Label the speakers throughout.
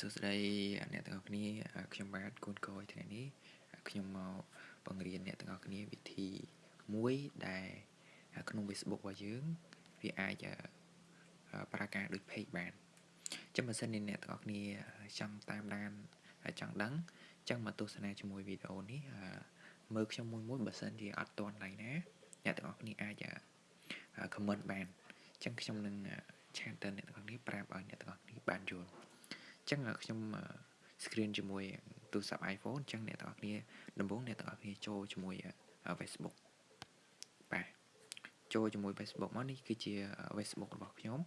Speaker 1: សួស្តីអ្នកទាំងអស់គ្នាខ្ញុំបាទគូនកយថ្ងៃនេះខ្ញុំមកបង្រៀនអ្នកទាំងអស់គ្នាវិធីមួយដែលក្នុង Facebook របស់យើងវាអាចប្រើការដូច page បានចឹងបើសិនជាអ្នកទាំងអស់គ្នាចង់តាមដានចង់ដឹងចឹងមកទស្សនាជាមួយវីដេអូនេះមើលខ្ញុំមួយមួយបើសិនជាអត់ទាន់ឡើយណាអ្នកទាំងអស់គ្នាអាច comment បានចឹងខ្ញុំនឹងឆាតទៅអ្នកទាំងអស់គ្នាប្រាប់ឲ្យអ្នកទាំងអស់គ្នាបានយល់អញ្ចឹងខ្ញុំ screen ជាមួយទូរស័ព្ទ iPhone អញ្ចឹងអ្នកទាំងអស់គ្នាដំបូងអ្នកទាំងអស់គ្នាចូលជាមួយ Facebook បាទចូលជាមួយ Facebook មកនេះគឺជា Facebook របស់ខ្ញុំ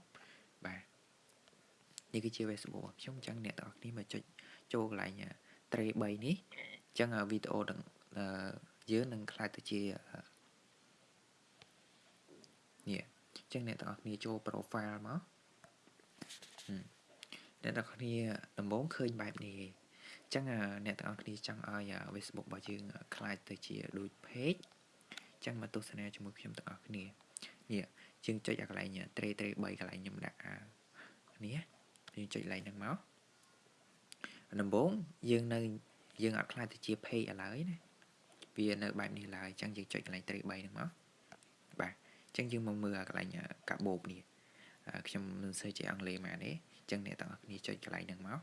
Speaker 1: បាទនេះគឺជា Facebook របស់ខ្ញុំអញ្ចឹងអ្នកទាំងអស់គ្នាមកចុចចូលកន្លែង tray 3នេះអញ្ចឹងវីដេអូនឹងយើងនឹងខ្លាយទៅជានេះអញ្ចឹងអ្នកទាំងអស់គ្នាចូល profile មក អ្នកទាំងអស់គ្នាដំបូងឃើញបែបនេះអញ្ចឹងអ្នកទាំងអស់គ្នាចង់ឲ្យ Facebook របស់យើងខ្លាយទៅជាដូច page អញ្ចឹងមកទស្សនាជាមួយខ្ញុំទាំងអស់គ្នានេះយើងចុចអាកន្លែង tray tray 3កន្លែងខ្ញុំដាក់នេះយើងចុចកន្លែងហ្នឹងមកដំបូងយើងនៅយើងអត់ខ្លាចទៅជា page ឥឡូវណាវានៅបែបនេះឡើយអញ្ចឹងយើងចុចកន្លែង tray 3ហ្នឹងមកបាទអញ្ចឹងយើងមកមើលអាកន្លែងកាបូបនេះ ខ្ញុំមិនសូវជាអង់គ្លេសមកទេចឹងអ្នកទាំងអស់គ្នាចុចកន្លែងហ្នឹងមក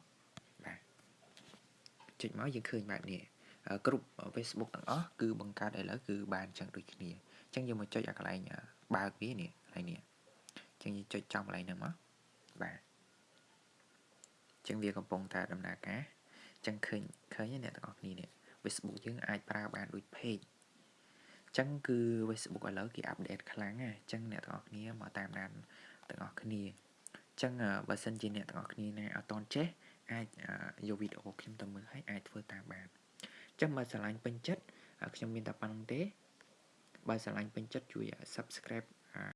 Speaker 1: បាទចុចមកយើងឃើញបែបនេះគ្រប់ Facebook ទាំងអស់គឺបង្កើតឥឡូវគឺបានចឹងដូចគ្នាចឹងយើងមកចុចអាកន្លែងបើកវានេះកន្លែងនេះចឹងយើងចុចចំកន្លែងហ្នឹងមកបាទចឹងវាកំពុងតែដំណើរការចឹងឃើញឃើញអ្នកទាំងអស់គ្នានេះ Facebook យើងអាចប្រើបានដូច page ចឹងគឺ Facebook ឥឡូវគេអាប់ដេតខ្លាំងណាចឹងអ្នកទាំងអស់គ្នាមកតាមដាន ទាំងអស់គ្នាចឹងបើសិនជាអ្នកទាំងអស់គ្នាណាអត់តន់ចេះអាចយកវីដេអូខ្ញុំទៅមើលហើយអាចធ្វើតាមបានចឹងបើស្រឡាញ់ពេញចិត្តខ្ញុំមានតែប៉ុណ្្នឹងទេបើស្រឡាញ់ពេញចិត្តជួយ Subscribe